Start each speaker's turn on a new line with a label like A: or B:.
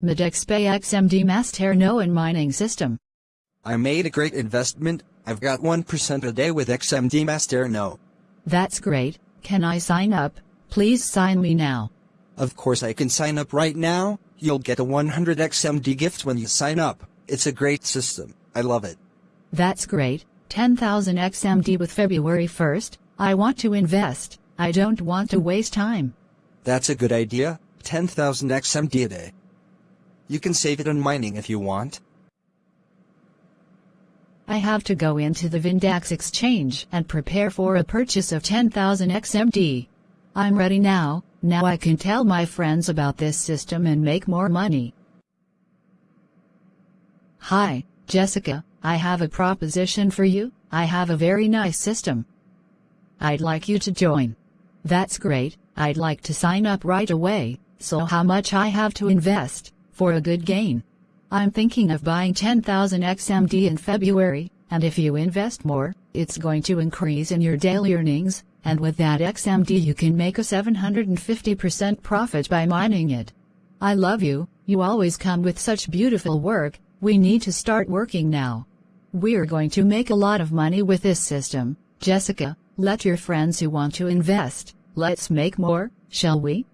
A: Medexpay XMD Masternode and mining system.
B: I made a great investment, I've got 1% a day with XMD Masternode.
A: That's great, can I sign up? Please sign me now.
B: Of course I can sign up right now, you'll get a 100 XMD gift when you sign up. It's a great system, I love it.
A: That's great, 10,000 XMD with February 1st, I want to invest, I don't want to waste time.
B: That's a good idea, 10,000 XMD a day. You can save it on mining if you want.
A: I have to go into the Vindax exchange and prepare for a purchase of 10,000 XMD. I'm ready now, now I can tell my friends about this system and make more money. Hi, Jessica, I have a proposition for you, I have a very nice system. I'd like you to join. That's great, I'd like to sign up right away, so how much I have to invest, for a good gain? I'm thinking of buying 10,000 XMD in February, and if you invest more, it's going to increase in your daily earnings, and with that XMD you can make a 750% profit by mining it. I love you, you always come with such beautiful work, we need to start working now. We're going to make a lot of money with this system, Jessica, let your friends who want to invest, let's make more, shall we?